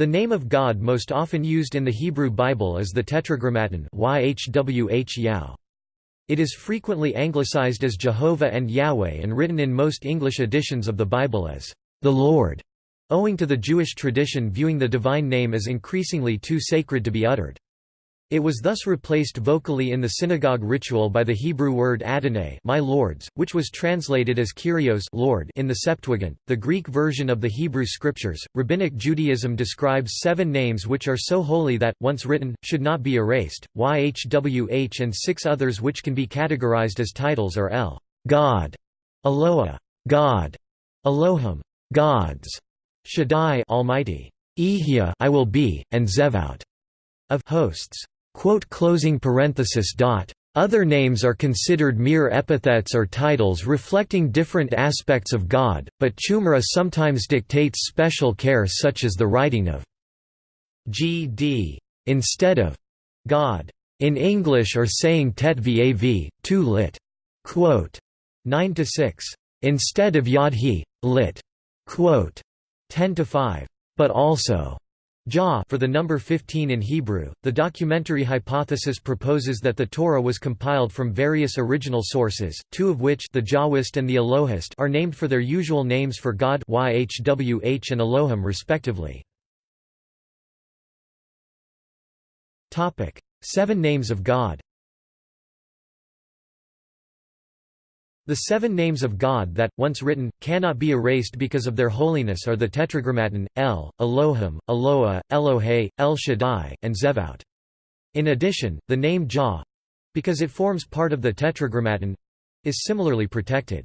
The name of God most often used in the Hebrew Bible is the Tetragrammaton It is frequently anglicized as Jehovah and Yahweh and written in most English editions of the Bible as the Lord, owing to the Jewish tradition viewing the divine name as increasingly too sacred to be uttered. It was thus replaced vocally in the synagogue ritual by the Hebrew word Adonai, my lords, which was translated as Kyrios Lord in the Septuagint, the Greek version of the Hebrew scriptures. Rabbinic Judaism describes seven names which are so holy that, once written, should not be erased. YHWH and six others which can be categorized as titles are El, God, Eloah, God, Elohim, gods, Shaddai, Almighty, Ehia, I will be, and Zevout of hosts. Other names are considered mere epithets or titles reflecting different aspects of God, but Chumrah sometimes dictates special care such as the writing of GD instead of God in English or saying tet vav, tu lit. Quote 9 to 6 instead of yod he lit. Quote 10 to 5 but also Jah for the number 15 in Hebrew. The documentary hypothesis proposes that the Torah was compiled from various original sources, two of which the Jahwist and the Elohist are named for their usual names for God YHWH and Elohim respectively. Topic: Seven names of God. The seven names of God that, once written, cannot be erased because of their holiness are the Tetragrammaton, El, Elohim, Eloah, Elohe, El Shaddai, and Zevout. In addition, the name Jah—because it forms part of the Tetragrammaton—is similarly protected.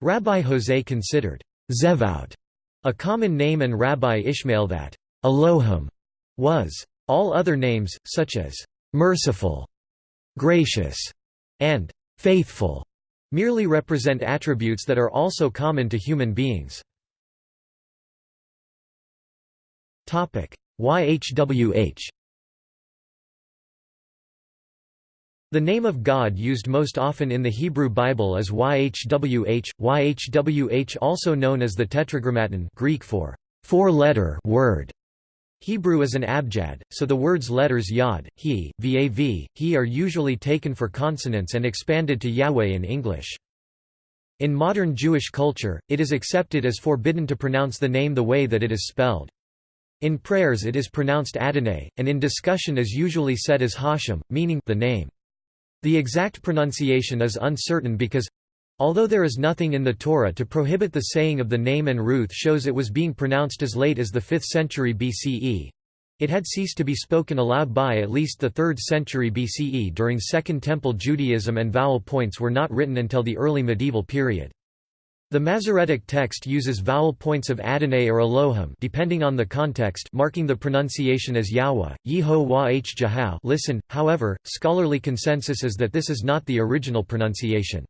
Rabbi Jose considered Zevout a common name and Rabbi Ishmael that Elohim was. All other names, such as merciful, gracious, and faithful, merely represent attributes that are also common to human beings. YHWH The name of God used most often in the Hebrew Bible is YHWH, YHWH also known as the Tetragrammaton Greek for four-letter word. Hebrew is an abjad, so the words letters yod, he, vav, he are usually taken for consonants and expanded to Yahweh in English. In modern Jewish culture, it is accepted as forbidden to pronounce the name the way that it is spelled. In prayers it is pronounced Adonai, and in discussion is usually said as Hashem, meaning the name. The exact pronunciation is uncertain because Although there is nothing in the Torah to prohibit the saying of the name and Ruth shows it was being pronounced as late as the 5th century BCE. It had ceased to be spoken aloud by at least the 3rd century BCE during Second Temple Judaism and vowel points were not written until the early medieval period. The Masoretic text uses vowel points of Adonai or Elohim depending on the context marking the pronunciation as Yahweh, Yeho Listen, however, scholarly consensus is that this is not the original pronunciation.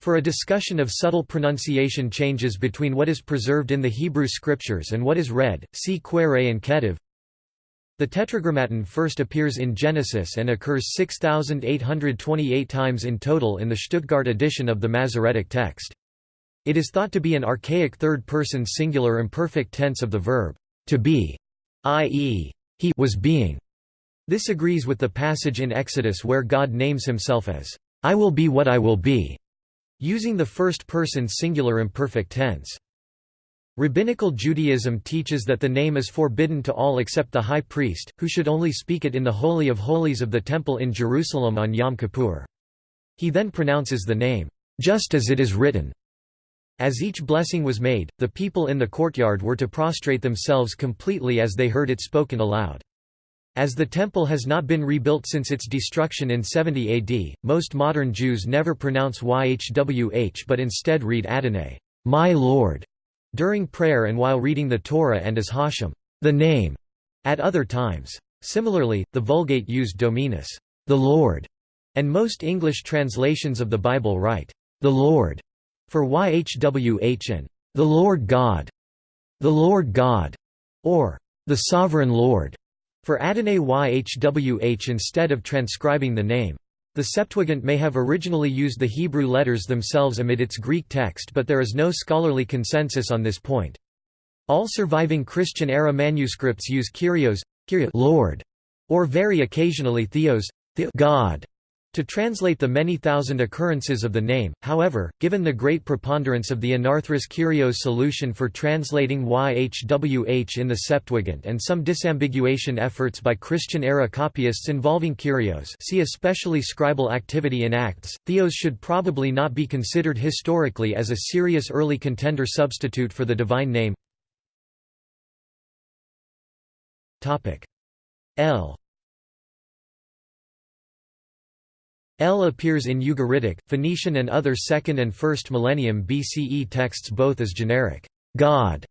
For a discussion of subtle pronunciation changes between what is preserved in the Hebrew scriptures and what is read, see Queré and Kettiv. The Tetragrammaton first appears in Genesis and occurs 6,828 times in total in the Stuttgart edition of the Masoretic text. It is thought to be an archaic third-person singular imperfect tense of the verb, to be, i.e., he was being. This agrees with the passage in Exodus where God names himself as, I will be what I will be using the first-person singular imperfect tense. Rabbinical Judaism teaches that the name is forbidden to all except the high priest, who should only speak it in the Holy of Holies of the Temple in Jerusalem on Yom Kippur. He then pronounces the name, just as it is written. As each blessing was made, the people in the courtyard were to prostrate themselves completely as they heard it spoken aloud. As the temple has not been rebuilt since its destruction in 70 AD, most modern Jews never pronounce YHWH but instead read Adonai, my Lord, during prayer and while reading the Torah and as Hashem, the name, at other times. Similarly, the Vulgate used Dominus, the Lord, and most English translations of the Bible write, the Lord, for YHWH and the Lord God, the Lord God, or the Sovereign Lord. For Adonai Yhwh instead of transcribing the name. The Septuagint may have originally used the Hebrew letters themselves amid its Greek text but there is no scholarly consensus on this point. All surviving Christian-era manuscripts use Kyrios, Lord, or very occasionally Theos, God, to translate the many thousand occurrences of the name, however, given the great preponderance of the anarthrous Kyrios solution for translating YHWH in the Septuagint and some disambiguation efforts by Christian-era copyists involving Kyrios see especially scribal activity in Acts, Theos should probably not be considered historically as a serious early contender substitute for the divine name. L El appears in Ugaritic, Phoenician and other 2nd and 1st millennium BCE texts both as generic God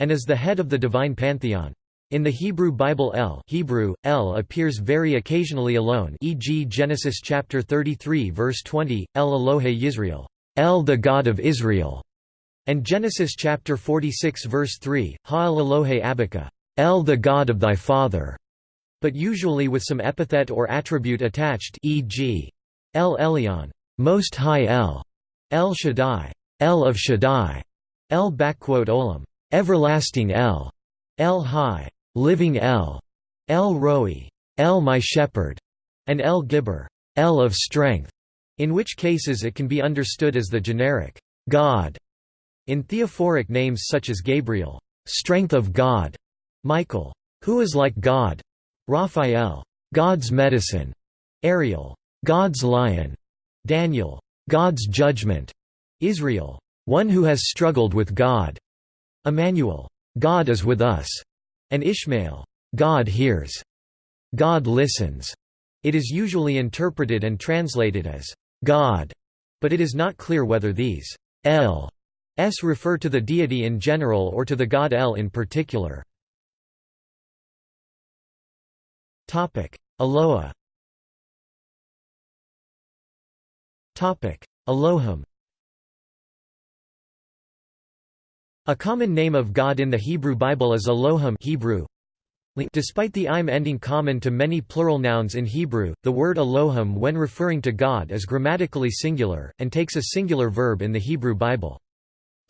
and as the head of the divine pantheon. In the Hebrew Bible El, Hebrew, El appears very occasionally alone e.g. Genesis chapter 33 verse 20, El Elohe Yisrael, El the God of Israel, and Genesis chapter 46 verse 3, Ha'el Elohe Abika, El the God of thy father, but usually with some epithet or attribute attached e.g. El Elyon, Most High El, El Shaddai, El of Shaddai, El Olam, Everlasting El, El Hai, Living El, El Roi, El My Shepherd, and El Gibbor, El of Strength, in which cases it can be understood as the generic God. In theophoric names such as Gabriel, Strength of God, Michael, Who is like God, Raphael, God's Medicine, Ariel, God's lion, Daniel, God's judgment, Israel, one who has struggled with God, Emmanuel, God is with us, and Ishmael, God hears, God listens. It is usually interpreted and translated as God, but it is not clear whether these El s refer to the deity in general or to the god El in particular. Eloah Elohim A common name of God in the Hebrew Bible is Elohim Hebrew. Despite the im ending common to many plural nouns in Hebrew, the word Elohim when referring to God is grammatically singular, and takes a singular verb in the Hebrew Bible.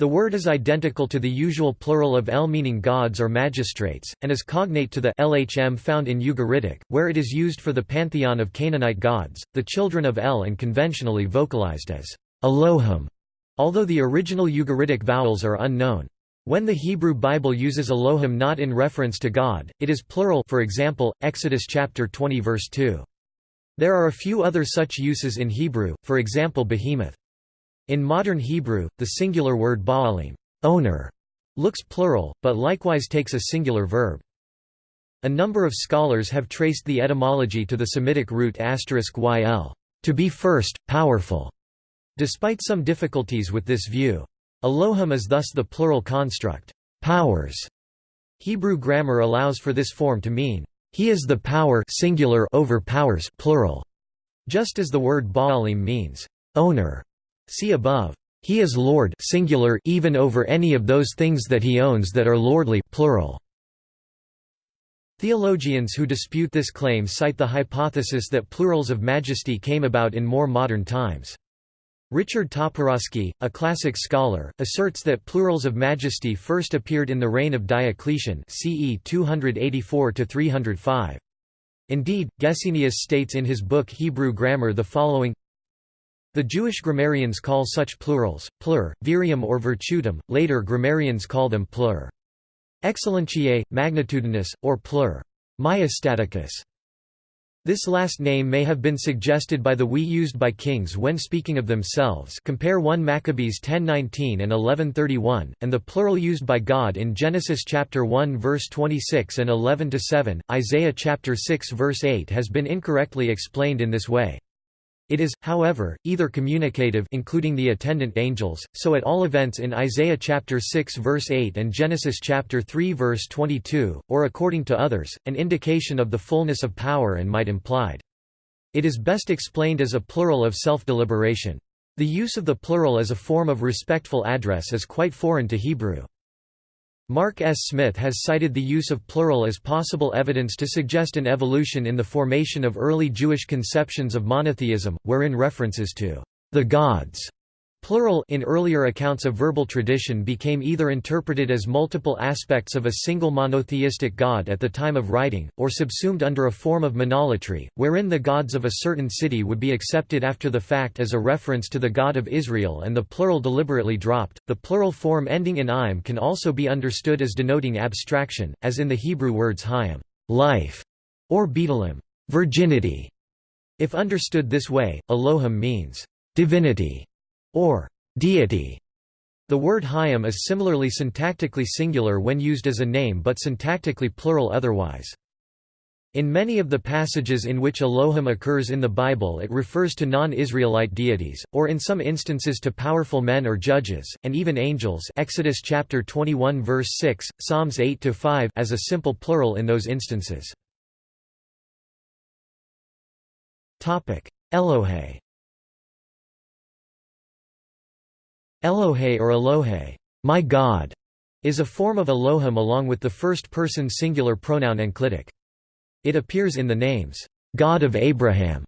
The word is identical to the usual plural of El meaning gods or magistrates, and is cognate to the LHM found in Ugaritic, where it is used for the pantheon of Canaanite gods, the children of El and conventionally vocalized as Elohim, although the original Ugaritic vowels are unknown. When the Hebrew Bible uses Elohim not in reference to God, it is plural for example, Exodus chapter 20 verse 2. There are a few other such uses in Hebrew, for example behemoth. In modern Hebrew, the singular word baalim owner", looks plural, but likewise takes a singular verb. A number of scholars have traced the etymology to the Semitic root yl, to be first, powerful. Despite some difficulties with this view. Elohim is thus the plural construct, powers. Hebrew grammar allows for this form to mean, he is the power singular over powers plural, just as the word baalim means, owner. See above. He is Lord singular even over any of those things that he owns that are lordly plural. Theologians who dispute this claim cite the hypothesis that plurals of majesty came about in more modern times. Richard Toporoski, a classic scholar, asserts that plurals of majesty first appeared in the reign of Diocletian CE 284–305. Indeed, Gesenius states in his book Hebrew Grammar the following the Jewish grammarians call such plurals, plur, virium or virtutum, later grammarians call them plur. Excellentiae, magnitudinous, or plur. Maestaticus. This last name may have been suggested by the we used by kings when speaking of themselves compare 1 Maccabees 10:19 and 11:31, and the plural used by God in Genesis chapter 1 verse 26 and 11-7, Isaiah chapter 6 verse 8 has been incorrectly explained in this way. It is, however, either communicative including the attendant angels, so at all events in Isaiah chapter 6 verse 8 and Genesis chapter 3 verse 22, or according to others, an indication of the fullness of power and might implied. It is best explained as a plural of self-deliberation. The use of the plural as a form of respectful address is quite foreign to Hebrew. Mark S. Smith has cited the use of plural as possible evidence to suggest an evolution in the formation of early Jewish conceptions of monotheism, wherein references to the gods Plural in earlier accounts of verbal tradition became either interpreted as multiple aspects of a single monotheistic god at the time of writing, or subsumed under a form of monolatry, wherein the gods of a certain city would be accepted after the fact as a reference to the God of Israel and the plural deliberately dropped. The plural form ending in im can also be understood as denoting abstraction, as in the Hebrew words hayim, life, or betalim, virginity. If understood this way, Elohim means divinity or deity. The word Hayim is similarly syntactically singular when used as a name but syntactically plural otherwise. In many of the passages in which Elohim occurs in the Bible it refers to non-Israelite deities, or in some instances to powerful men or judges, and even angels Exodus chapter 21 verse 6, Psalms 8-5 as a simple plural in those instances. Elohe Elohe or Elohe, my God, is a form of Elohim along with the first-person singular pronoun enclitic. It appears in the names, God of Abraham,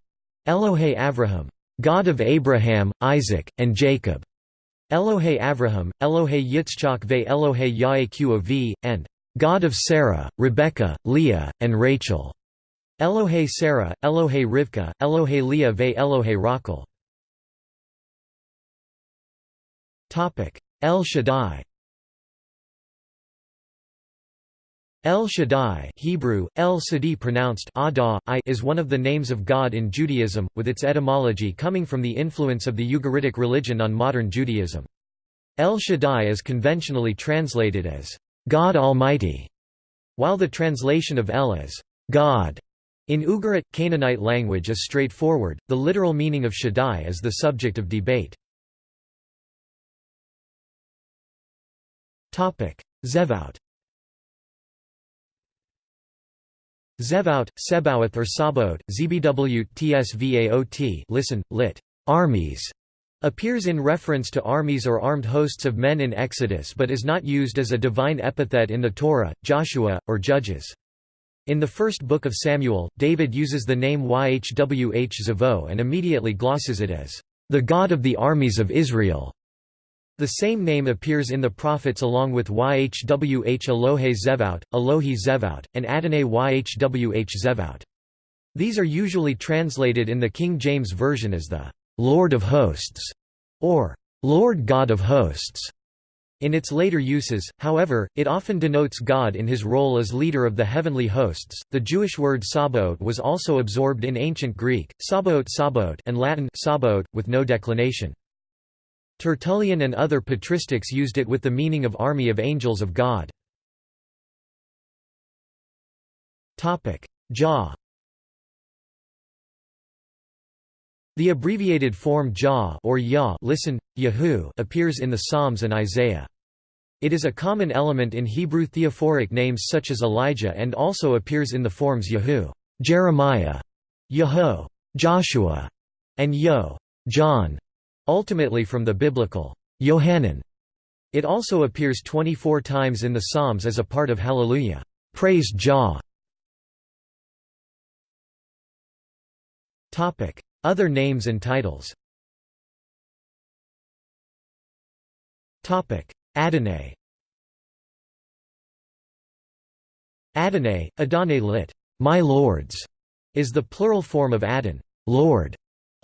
Elohe Avraham, God of Abraham, Isaac, and Jacob, Elohe Avraham, Elohe Yitzchak ve Elohe Yaakov, and God of Sarah, Rebekah, Leah, and Rachel. Elohe Sarah, Elohe Rivka, Elohe Leah ve Elohe Rachel. El Shaddai El Shaddai Hebrew, El Sadi pronounced Adah, is one of the names of God in Judaism, with its etymology coming from the influence of the Ugaritic religion on modern Judaism. El Shaddai is conventionally translated as, God Almighty, while the translation of El as, God, in Ugarit, Canaanite language is straightforward, the literal meaning of Shaddai is the subject of debate. Zevaut Zevaut, Sebaoth or Sabaoth, Zbw tsvaot listen, lit. Armies, appears in reference to armies or armed hosts of men in Exodus but is not used as a divine epithet in the Torah, Joshua, or Judges. In the first book of Samuel, David uses the name Yhwh Zavo and immediately glosses it as, "...the God of the armies of Israel." The same name appears in the prophets along with Yhwh Elohe Zevout, Elohi Zevout, and Adonai Yhwh Zevout. These are usually translated in the King James Version as the «Lord of Hosts» or «Lord God of Hosts». In its later uses, however, it often denotes God in his role as leader of the heavenly hosts. The Jewish word Sabaoth was also absorbed in ancient Greek, Sabaoth, Sabaoth and Latin Sabaoth, with no declination. Tertullian and other patristics used it with the meaning of army of angels of God. Jah The abbreviated form Jah or Yah listen, Yahu appears in the Psalms and Isaiah. It is a common element in Hebrew theophoric names such as Elijah and also appears in the forms Yahu, Jeremiah, Yaho, Joshua, and Yo, John. Ultimately from the biblical Yohanan. It also appears 24 times in the Psalms as a part of Hallelujah. Praise Jah. Topic: Other names and titles. Topic: Adonai. Adonai, Adonai lit. My lords, is the plural form of Adon, Lord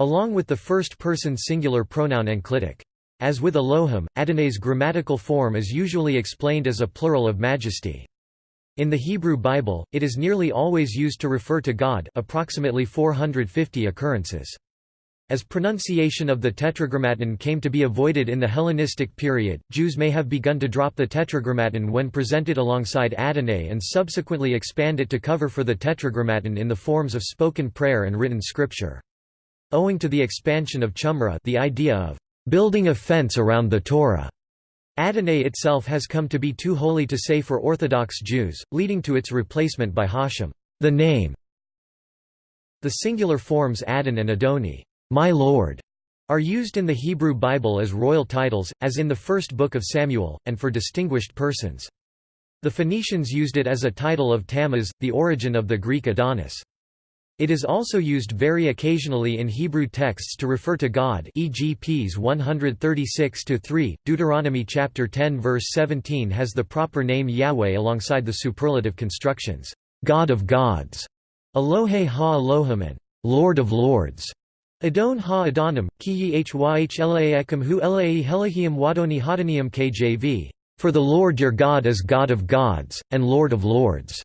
along with the first-person singular pronoun enclitic. As with Elohim, Adonai's grammatical form is usually explained as a plural of majesty. In the Hebrew Bible, it is nearly always used to refer to God approximately 450 occurrences. As pronunciation of the Tetragrammaton came to be avoided in the Hellenistic period, Jews may have begun to drop the Tetragrammaton when presented alongside Adonai and subsequently expand it to cover for the Tetragrammaton in the forms of spoken prayer and written scripture. Owing to the expansion of Chumrah the idea of building a fence around the Torah, Adonai itself has come to be too holy to say for Orthodox Jews, leading to its replacement by Hashem, the name. The singular forms Adon and Adoni, my Lord, are used in the Hebrew Bible as royal titles, as in the first book of Samuel, and for distinguished persons. The Phoenicians used it as a title of Tammuz, the origin of the Greek Adonis. It is also used very occasionally in Hebrew texts to refer to God e.g. Ps 136-3, Deuteronomy chapter 10 verse 17 has the proper name Yahweh alongside the superlative constructions, God of gods, Elohe ha Elohim and Lord of lords. Adon ha Adonim, ki hyhlaekum hu elae wadoni hadonium kjv. For the Lord your God is God of gods, and Lord of lords.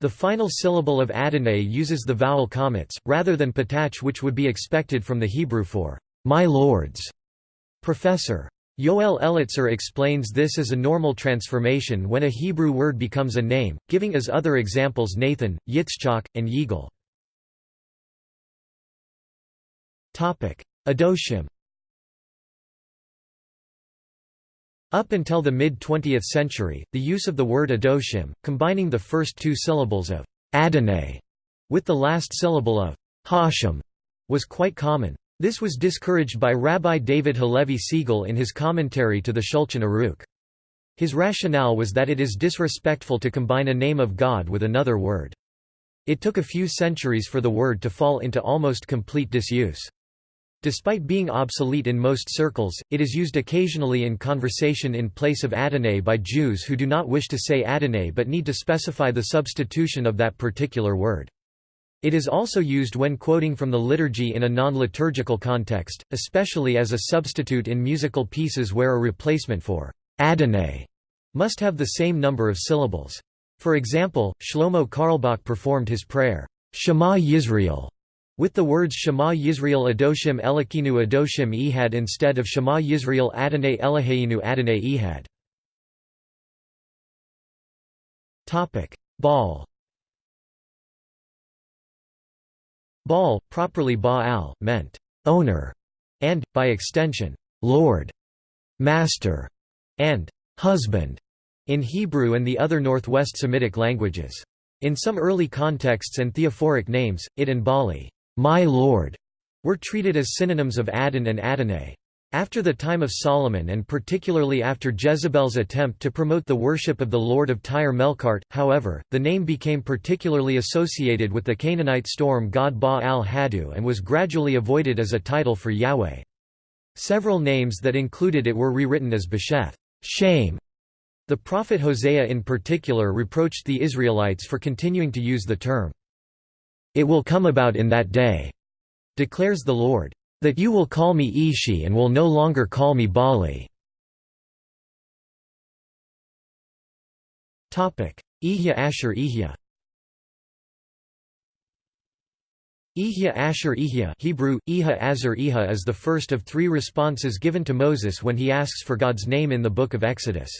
The final syllable of Adonai uses the vowel comets, rather than patach which would be expected from the Hebrew for my lords. Professor. Yoel Elitzur explains this as a normal transformation when a Hebrew word becomes a name, giving as other examples Nathan, Yitzchak, and Yigal. Adoshim Up until the mid-20th century, the use of the word Adoshim, combining the first two syllables of Adonai with the last syllable of Hashem, was quite common. This was discouraged by Rabbi David Halevi Segal in his commentary to the Shulchan Aruch. His rationale was that it is disrespectful to combine a name of God with another word. It took a few centuries for the word to fall into almost complete disuse. Despite being obsolete in most circles, it is used occasionally in conversation in place of Adonai by Jews who do not wish to say Adonai but need to specify the substitution of that particular word. It is also used when quoting from the liturgy in a non-liturgical context, especially as a substitute in musical pieces where a replacement for Adonai must have the same number of syllables. For example, Shlomo Carlebach performed his prayer, Shema Yisrael, with the words Shema Yisrael Adoshim Elokinu Adoshim Ehad instead of Shema Yisrael Adonai Eloheinu Adonai Ehad. Baal Baal, properly Baal, meant owner, and, by extension, lord, master, and husband in Hebrew and the other Northwest Semitic languages. In some early contexts and theophoric names, it and Bali my Lord, were treated as synonyms of Adon and Adonai. After the time of Solomon and particularly after Jezebel's attempt to promote the worship of the Lord of Tyre Melkart, however, the name became particularly associated with the Canaanite storm god Baal-Hadu and was gradually avoided as a title for Yahweh. Several names that included it were rewritten as Besheth shame". The prophet Hosea in particular reproached the Israelites for continuing to use the term. It will come about in that day, declares the Lord, that you will call me Ishi and will no longer call me Bali. Ihya Asher Ihya Ihya Asher Ihya Hebrew, Iha Azar Iha is the first of three responses given to Moses when he asks for God's name in the Book of Exodus.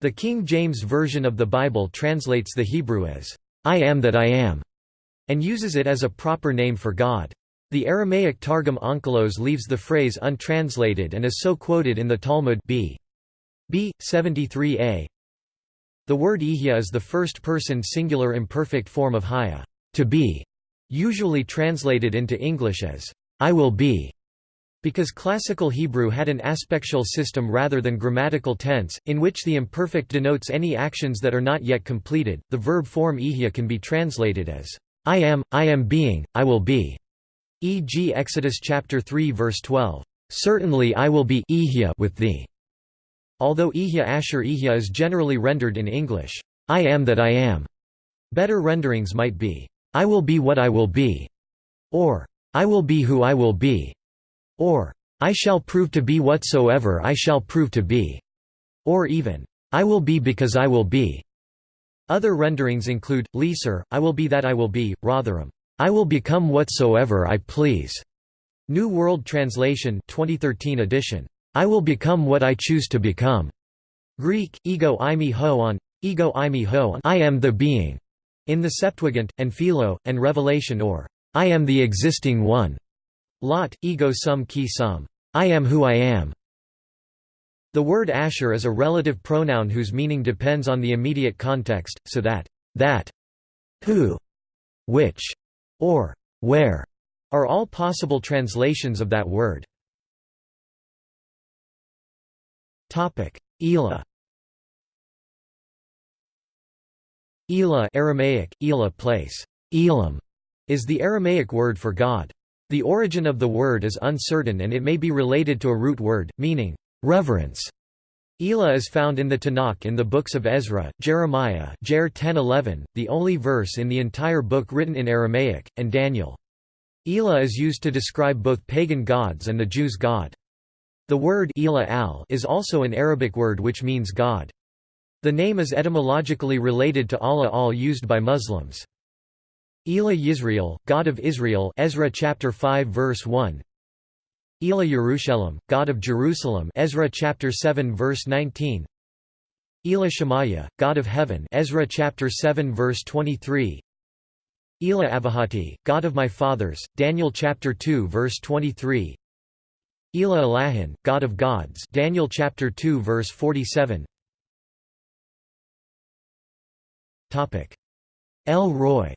The King James Version of the Bible translates the Hebrew as, I am that I am and uses it as a proper name for God. The Aramaic Targum Onkelos leaves the phrase untranslated and is so quoted in the Talmud b. b. 73a. The word ihya is the first-person singular imperfect form of haya, to be, usually translated into English as, I will be. Because classical Hebrew had an aspectual system rather than grammatical tense, in which the imperfect denotes any actions that are not yet completed, the verb form ihya can be translated as I am, I am being, I will be. E.g. Exodus chapter 3 verse 12. Certainly I will be with thee. Although Ihya Asher Ihya is generally rendered in English, I am that I am. Better renderings might be, I will be what I will be, or I will be who I will be, or I shall prove to be whatsoever I shall prove to be, or even, I will be because I will be. Other renderings include, Leeser, I will be that I will be, Rotherham, I will become whatsoever I please. New World Translation 2013 edition, I will become what I choose to become. Greek, ego eimi hoon, ego eimi hoon I am the being, in the Septuagint, and Philo, and Revelation or, I am the existing one. Lot, ego sum ki sum, I am who I am. The word Asher is a relative pronoun whose meaning depends on the immediate context, so that that, who, which, or where are all possible translations of that word. Elah Elah Aramaic, Elah place. Elam is the Aramaic word for God. The origin of the word is uncertain and it may be related to a root word, meaning, reverence. Elah is found in the Tanakh in the books of Ezra, Jeremiah Jer 10:11, the only verse in the entire book written in Aramaic, and Daniel. Elah is used to describe both pagan gods and the Jews' God. The word Elah al is also an Arabic word which means God. The name is etymologically related to Allah al used by Muslims. Elah Yisrael, God of Israel Ezra chapter 5 verse 1 Elah Yerushalayim, God of Jerusalem Ezra chapter 7 verse 19 Elah Shemaya, God of Heaven Ezra chapter 7 verse 23 Elah Avahati, God of my fathers Daniel chapter 2 verse 23 Elah Elahin, God of gods Daniel chapter 2 verse 47 Topic. El Roi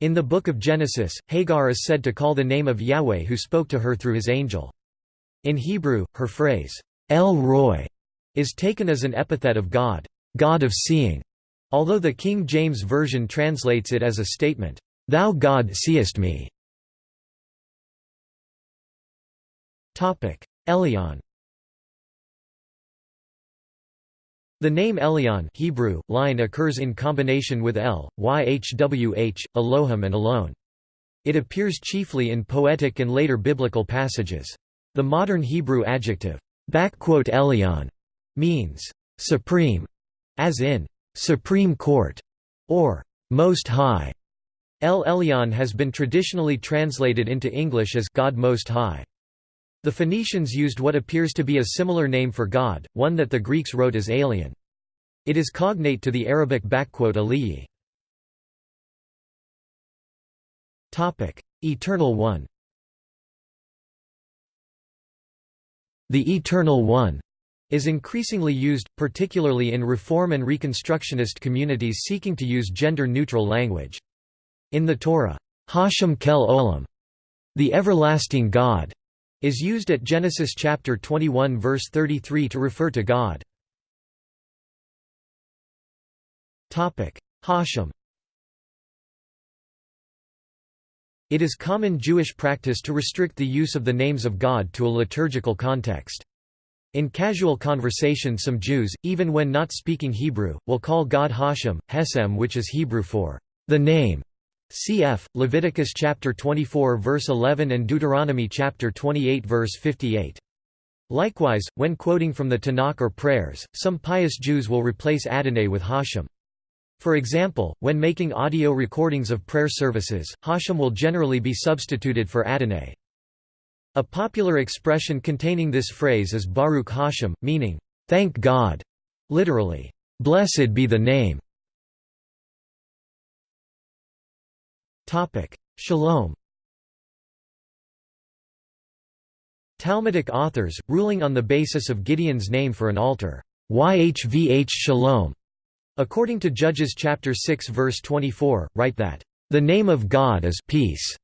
In the Book of Genesis, Hagar is said to call the name of Yahweh who spoke to her through his angel. In Hebrew, her phrase, El Roi, is taken as an epithet of God, God of seeing, although the King James Version translates it as a statement, Thou God seest me. Elyon The name Elyon Hebrew, line occurs in combination with El, Yhwh, Elohim and Alone. It appears chiefly in poetic and later biblical passages. The modern Hebrew adjective, Elyon, means supreme, as in Supreme Court, or Most High. El Elyon has been traditionally translated into English as God Most High. The Phoenicians used what appears to be a similar name for God, one that the Greeks wrote as alien. It is cognate to the Arabic Aliyi. Eternal One The Eternal One is increasingly used, particularly in Reform and Reconstructionist communities seeking to use gender-neutral language. In the Torah, Hashem Kel Olam, the everlasting God, is used at Genesis chapter 21 verse 33 to refer to God. Topic: Hashem It is common Jewish practice to restrict the use of the names of God to a liturgical context. In casual conversation some Jews, even when not speaking Hebrew, will call God Hashem, Hesem which is Hebrew for the name. Cf. Leviticus chapter 24 verse 11 and Deuteronomy chapter 28 verse 58. Likewise, when quoting from the Tanakh or prayers, some pious Jews will replace Adonai with Hashem. For example, when making audio recordings of prayer services, Hashem will generally be substituted for Adonai. A popular expression containing this phrase is Baruch Hashem, meaning, "'Thank God' literally, "'Blessed be the name' Shalom Talmudic authors, ruling on the basis of Gideon's name for an altar, Yhvh Shalom, according to Judges chapter 6 verse 24, write that, "...the name of God is peace."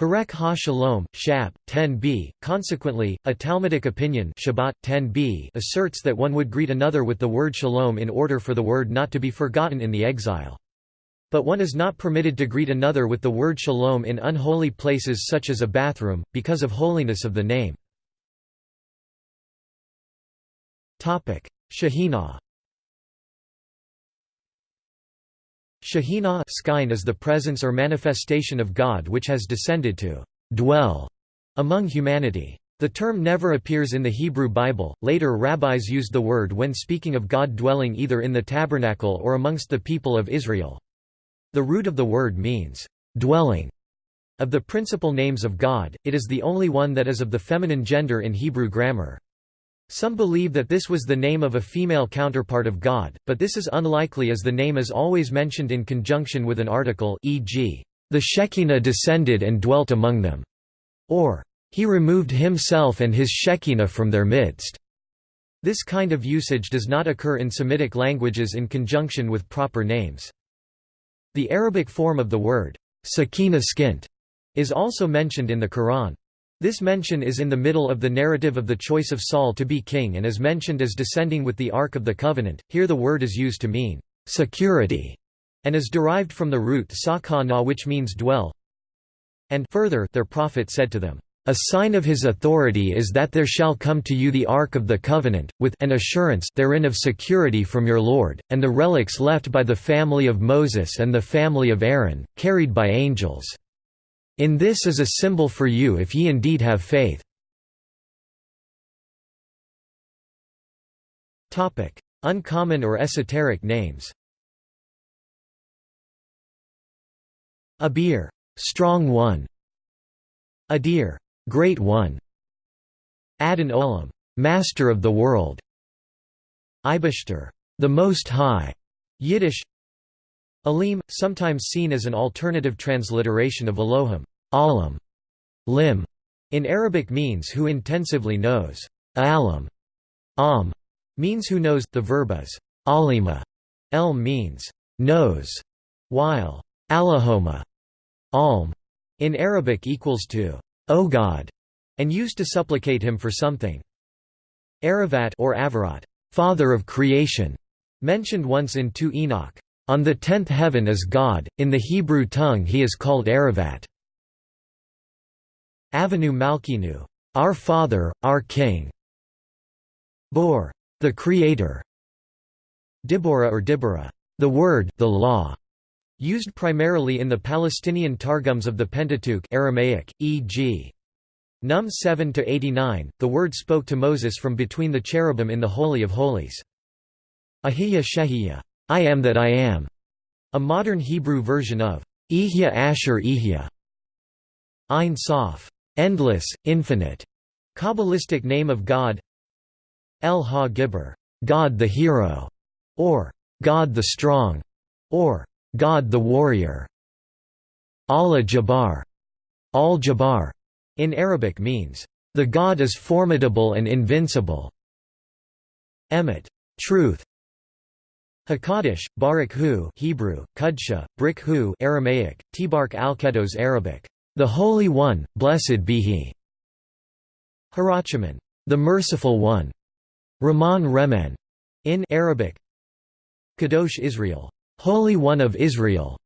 Perek ha-Shalom, Shab, 10b. Consequently, a Talmudic opinion Shabbat, 10b asserts that one would greet another with the word shalom in order for the word not to be forgotten in the exile. But one is not permitted to greet another with the word shalom in unholy places such as a bathroom, because of holiness of the name. Shekhinah Shekhinah is the presence or manifestation of God which has descended to dwell among humanity. The term never appears in the Hebrew Bible, later rabbis used the word when speaking of God dwelling either in the tabernacle or amongst the people of Israel. The root of the word means, dwelling. Of the principal names of God, it is the only one that is of the feminine gender in Hebrew grammar. Some believe that this was the name of a female counterpart of God, but this is unlikely as the name is always mentioned in conjunction with an article e.g., the Shekinah descended and dwelt among them, or he removed himself and his Shekinah from their midst. This kind of usage does not occur in Semitic languages in conjunction with proper names. The Arabic form of the word, sakina skint, is also mentioned in the Quran. This mention is in the middle of the narrative of the choice of Saul to be king and is mentioned as descending with the Ark of the Covenant. Here the word is used to mean security and is derived from the root sakana which means dwell. And further, their prophet said to them, a sign of his authority is that there shall come to you the Ark of the Covenant, with an assurance therein of security from your Lord, and the relics left by the family of Moses and the family of Aaron, carried by angels. In this is a symbol for you if ye indeed have faith. Uncommon or esoteric names Abir, strong one. Adir, Great One, Adon Olam, Master of the World, Ibashter, the Most High, Yiddish, Alim, sometimes seen as an alternative transliteration of Elohim, Alam, Lim, in Arabic means who intensively knows. Alam, Am, means who knows. The verb is alima. Elm means knows, while Allahoma, alm, in Arabic equals to O God, and used to supplicate him for something. Aravat or Avarat, father of creation, mentioned once in 2 Enoch. On the tenth heaven is God, in the Hebrew tongue he is called Aravat. Avinu Malkeinu, our Father, our King. Bor, the Creator. Dibora or Dibora, the Word, the Law. Used primarily in the Palestinian Targums of the Pentateuch Aramaic, e.g. Num 7–89, the word spoke to Moses from between the cherubim in the Holy of Holies. Ahiya Shehiya, I am that I am, a modern Hebrew version of Ihya Asher Ihya. Ein Sof, endless, infinite, Kabbalistic name of God. El Ha Gibber, God the hero, or God the strong, or God the warrior. Allah Jabbar, Al-Jabbar, in Arabic means, the God is formidable and invincible. Emet, truth. Hakadosh, Barak Hu Hebrew, Kudsha, Brik Hu Aramaic, Tibark al-Kedos Arabic, the Holy One, blessed be He. Harachaman, the Merciful One. Rahman Remen, in Arabic. Kadosh Israel, Holy One of Israel.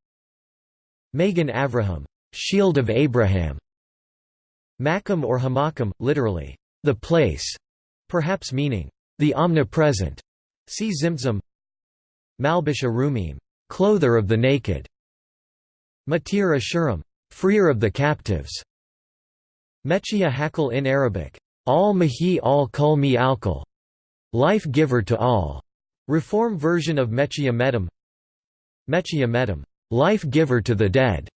Magen Avraham, Shield of Abraham. Makam or Hamakam, literally, the place, perhaps meaning, the omnipresent. See Zimtzum. Malbish Arumim, clother of the naked. Matir Ashurim, freer of the captives. Mechia Hakal in Arabic, al mahi al kul mi alkal, life giver to all. Reform version of Mechia Medam Mechia Medam, life-giver to the dead.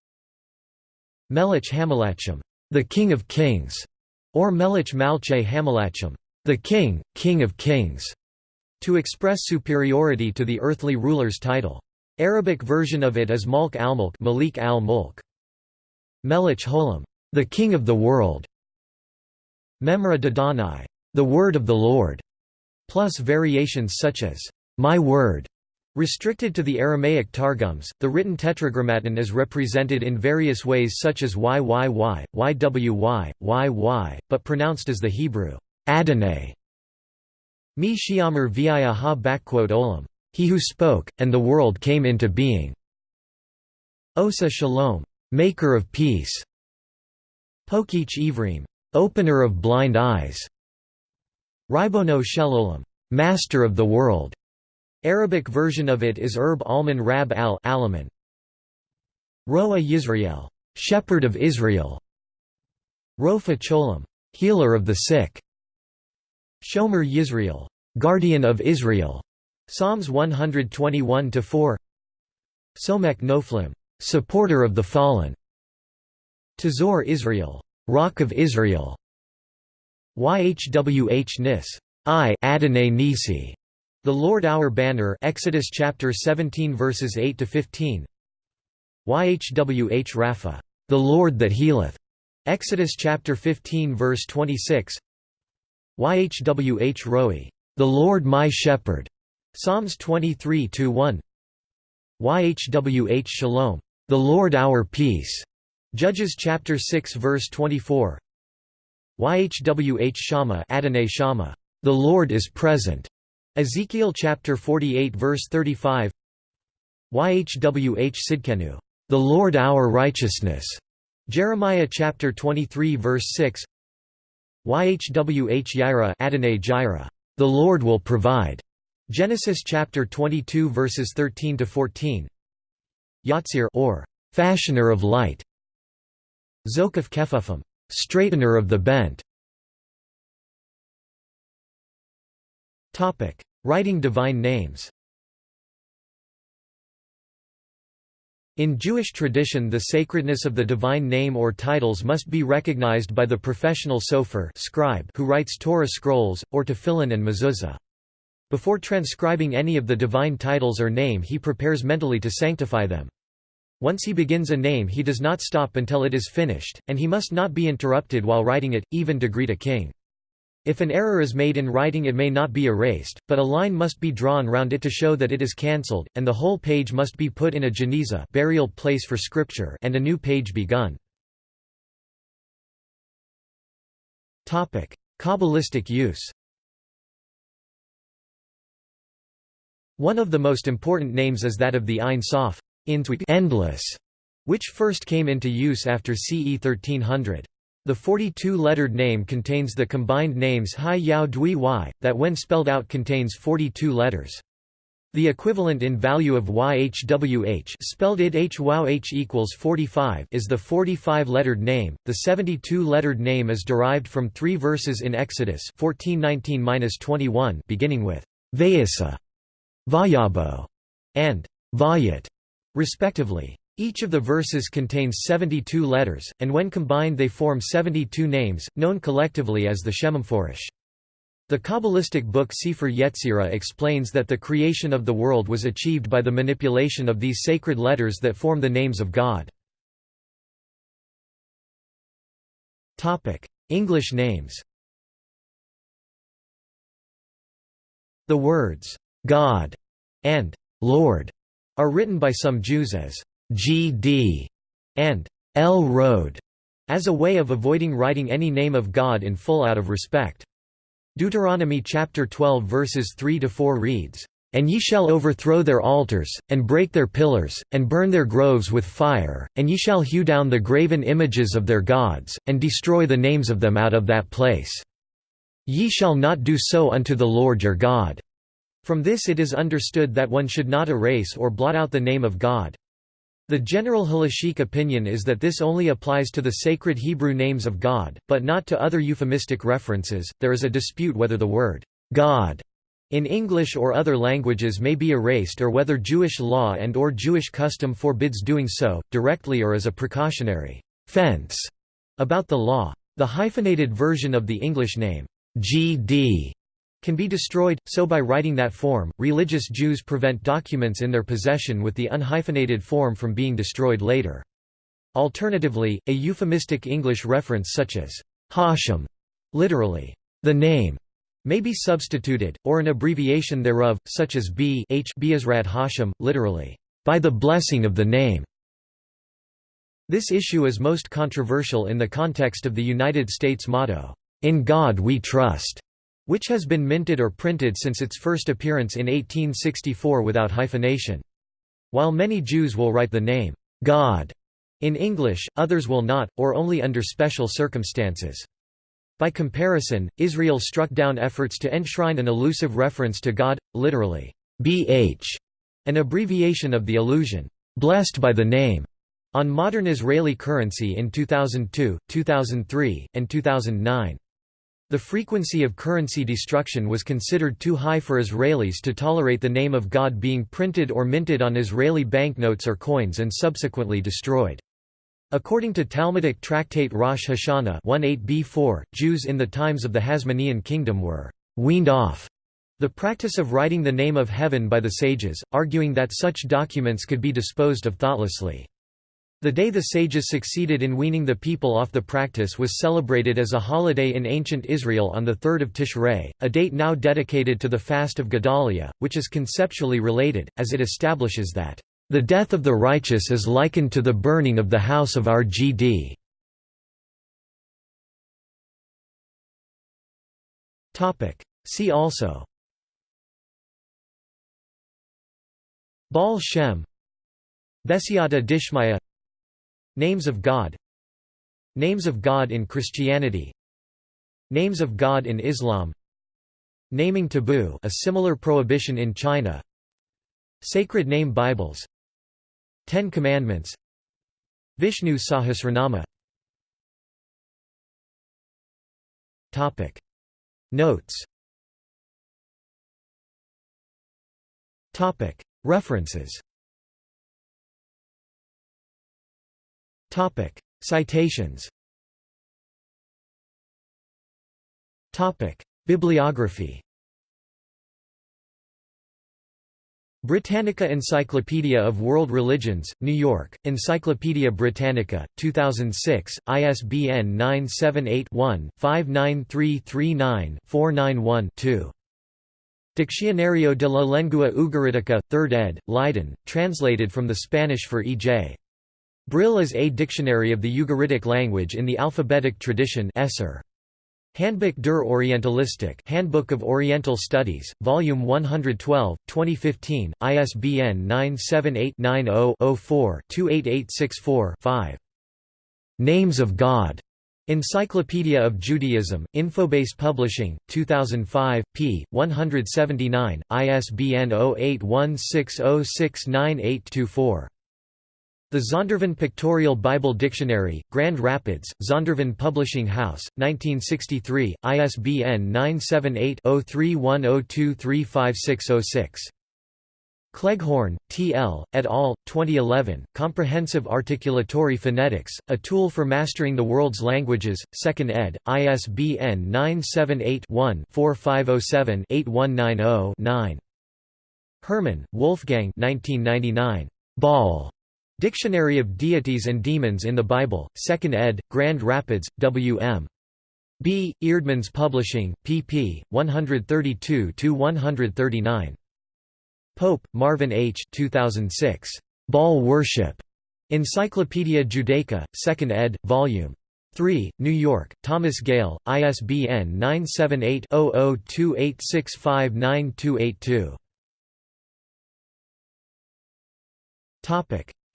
Melech Hamalachim, the King of Kings, or Melech Malche Hamalachim, the King, King of Kings, to express superiority to the earthly ruler's title. Arabic version of it is Malk al-Mulk Malik al-Mulk. Melech Holam, the King of the World. Memra Dadanai, the Word of the Lord, plus variations such as, My Word, Restricted to the Aramaic Targums, the written Tetragrammaton is represented in various ways such as YYY, YWY, YY, but pronounced as the Hebrew Adonai. Mi shiamar ha olam. He who spoke, and the world came into being. Osa shalom, maker of peace. Pokich ivrim, opener of blind eyes. Ribono shelolam, master of the world. Arabic version of it is Erb Alman Rab al Alaman. Roa Yisrael, shepherd of Israel. Rofa Cholam, healer of the sick. Shomer Yisrael, guardian of Israel. Psalms 121 4. Somek Noflim, supporter of the fallen. Tazor Israel, rock of Israel. Yhwh Nis, I Adonai Nisi. The Lord our banner Exodus chapter 17 verses 8 to 15 YHWH Rapha the Lord that healeth. Exodus chapter 15 verse 26 YHWH Roi the Lord my shepherd. Psalms 23 1 YHWH Shalom the Lord our peace. Judges chapter 6 verse 24 YHWH Shama Adonai Shama the Lord is present Ezekiel chapter 48 verse 35 Yhwh Sidkenu, the Lord our righteousness. Jeremiah chapter 23 verse 6. Yhwh Yira Adonai Jireh, the Lord will provide. Genesis chapter 22 verses 13 to 14. Yatzir or fashioner of light. Zokaf Kefufim, straightener of the bent. Topic: Writing divine names. In Jewish tradition the sacredness of the divine name or titles must be recognized by the professional sofer scribe who writes Torah scrolls, or tefillin and mezuzah. Before transcribing any of the divine titles or name he prepares mentally to sanctify them. Once he begins a name he does not stop until it is finished, and he must not be interrupted while writing it, even to greet a king. If an error is made in writing it may not be erased, but a line must be drawn round it to show that it is cancelled, and the whole page must be put in a geniza burial place for scripture and a new page begun. Kabbalistic use One of the most important names is that of the Ein Sof endless, which first came into use after CE 1300. The 42-lettered name contains the combined names Hai Yao Dui Y, that when spelled out contains 42 letters. The equivalent in value of YHWH spelled id HWH equals 45 is the 45-lettered name. The 72-lettered name is derived from three verses in Exodus 14:19-21 beginning with Vayisa Vayabo, and Vayat, respectively. Each of the verses contains 72 letters, and when combined they form 72 names, known collectively as the Shemhamphorasch. The Kabbalistic book Sefer Yetzirah explains that the creation of the world was achieved by the manipulation of these sacred letters that form the names of God. English names The words, God and Lord are written by some Jews as GD and L Road as a way of avoiding writing any name of God in full out of respect. Deuteronomy chapter 12 verses 3 to 4 reads, and ye shall overthrow their altars, and break their pillars, and burn their groves with fire, and ye shall hew down the graven images of their gods, and destroy the names of them out of that place. Ye shall not do so unto the Lord your God. From this it is understood that one should not erase or blot out the name of God. The general halachic opinion is that this only applies to the sacred Hebrew names of God, but not to other euphemistic references. There is a dispute whether the word God in English or other languages may be erased or whether Jewish law and or Jewish custom forbids doing so, directly or as a precautionary fence about the law. The hyphenated version of the English name, GD, can be destroyed, so by writing that form, religious Jews prevent documents in their possession with the unhyphenated form from being destroyed later. Alternatively, a euphemistic English reference such as Hashem, literally, the name, may be substituted, or an abbreviation thereof, such as B H Be'ezrat Hashem, literally, by the blessing of the name. This issue is most controversial in the context of the United States motto, In God We Trust which has been minted or printed since its first appearance in 1864 without hyphenation. While many Jews will write the name, God, in English, others will not, or only under special circumstances. By comparison, Israel struck down efforts to enshrine an elusive reference to God, literally, BH, an abbreviation of the allusion, blessed by the name, on modern Israeli currency in 2002, 2003, and 2009. The frequency of currency destruction was considered too high for Israelis to tolerate the name of God being printed or minted on Israeli banknotes or coins and subsequently destroyed. According to Talmudic tractate Rosh Hashanah 18b4, Jews in the times of the Hasmonean kingdom were «weaned off» the practice of writing the name of heaven by the sages, arguing that such documents could be disposed of thoughtlessly. The day the sages succeeded in weaning the people off the practice was celebrated as a holiday in ancient Israel on the 3rd of Tishrei, a date now dedicated to the fast of Gedalia, which is conceptually related, as it establishes that, "...the death of the righteous is likened to the burning of the house of our GD." See also. Baal Shem. Besiata Dishmaya Names of God. Names of God in Christianity. Names of God in Islam. Naming taboo a similar prohibition in China. Sacred Name Bibles. Ten Commandments. Vishnu Sahasranama. Topic. Notes. Topic. References Topic Citations Topic Bibliography Britannica Encyclopedia of World Religions, New York, Encyclopaedia Britannica, 2006, ISBN 978-1-59339-491-2. Diccionario de la Lengua Ugaritica, 3rd ed., Leiden, translated from the Spanish for E.J. Brill is A Dictionary of the Ugaritic Language in the Alphabetic Tradition Esser. Handbuch der Orientalistik Handbook of Oriental Studies, Volume 112, 2015, ISBN 978-90-04-28864-5. Names of God. Encyclopedia of Judaism, Infobase Publishing, 2005, p. 179, ISBN 0816069824. The Zondervan Pictorial Bible Dictionary, Grand Rapids, Zondervan Publishing House, 1963, ISBN 978-0310235606. Cleghorn, T. L., et al., 2011, Comprehensive Articulatory Phonetics, A Tool for Mastering the World's Languages, 2nd ed., ISBN 978-1-4507-8190-9. Herrmann, Wolfgang 1999. Baal. Dictionary of Deities and Demons in the Bible, 2nd ed., Grand Rapids, W.M. B. Eerdmans Publishing, pp. 132–139. Pope, Marvin H. 2006. Baal Worship. Encyclopaedia Judaica, 2nd ed., Vol. 3, New York, Thomson Gale, ISBN 978 0028659282.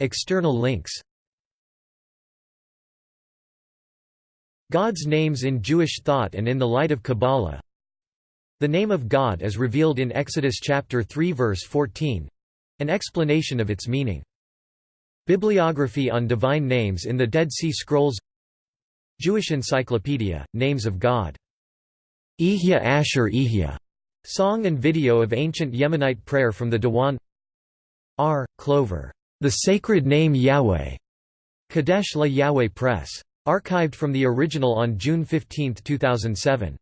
External links God's names in Jewish thought and in the light of Kabbalah The name of God is revealed in Exodus chapter 3 verse 14 an explanation of its meaning. Bibliography on divine names in the Dead Sea Scrolls Jewish Encyclopedia, Names of God. Ehyeh Asher Ehyeh, song and video of ancient Yemenite prayer from the Diwan R. Clover. The Sacred Name Yahweh. Kadesh La Yahweh Press. Archived from the original on June 15, 2007.